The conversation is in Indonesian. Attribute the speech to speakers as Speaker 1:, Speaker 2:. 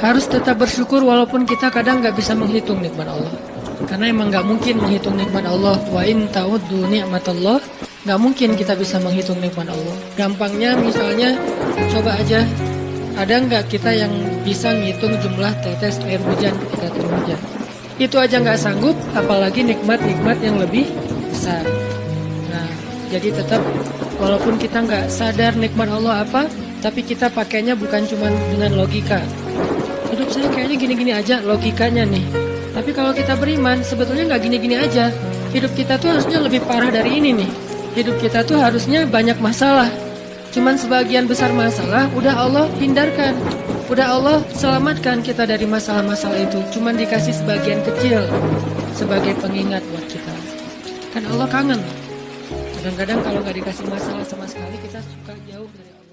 Speaker 1: harus tetap bersyukur walaupun kita kadang nggak bisa menghitung nikmat Allah. Karena emang nggak mungkin menghitung nikmat Allah. Wa in ta'uddu Allah nggak mungkin kita bisa menghitung nikmat Allah. Gampangnya misalnya coba aja ada nggak kita yang bisa ngitung jumlah tetes air hujan ketika turun? Itu aja nggak sanggup, apalagi nikmat-nikmat yang lebih besar. Nah, jadi tetap walaupun kita nggak sadar nikmat Allah apa, tapi kita pakainya bukan cuma dengan logika. Saya kayaknya gini-gini aja logikanya nih. Tapi kalau kita beriman, sebetulnya nggak gini-gini aja. Hidup kita tuh harusnya lebih parah dari ini nih. Hidup kita tuh harusnya banyak masalah. Cuman sebagian besar masalah udah Allah hindarkan. Udah Allah selamatkan kita dari masalah-masalah itu. Cuman dikasih sebagian kecil sebagai pengingat buat kita. Kan Allah kangen. Kadang-kadang kalau nggak dikasih masalah sama sekali kita suka jauh dari Allah.